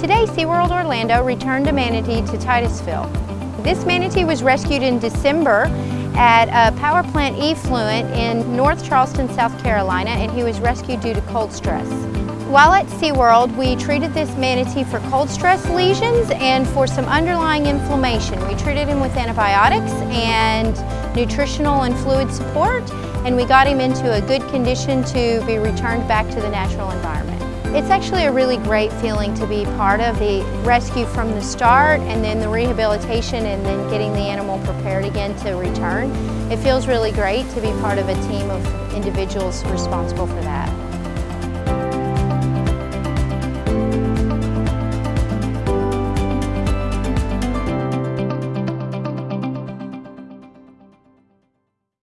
Today, SeaWorld Orlando returned a manatee to Titusville. This manatee was rescued in December at a power plant effluent in North Charleston, South Carolina, and he was rescued due to cold stress. While at SeaWorld, we treated this manatee for cold stress lesions and for some underlying inflammation. We treated him with antibiotics and nutritional and fluid support, and we got him into a good condition to be returned back to the natural environment. It's actually a really great feeling to be part of the rescue from the start and then the rehabilitation and then getting the animal prepared again to return. It feels really great to be part of a team of individuals responsible for that.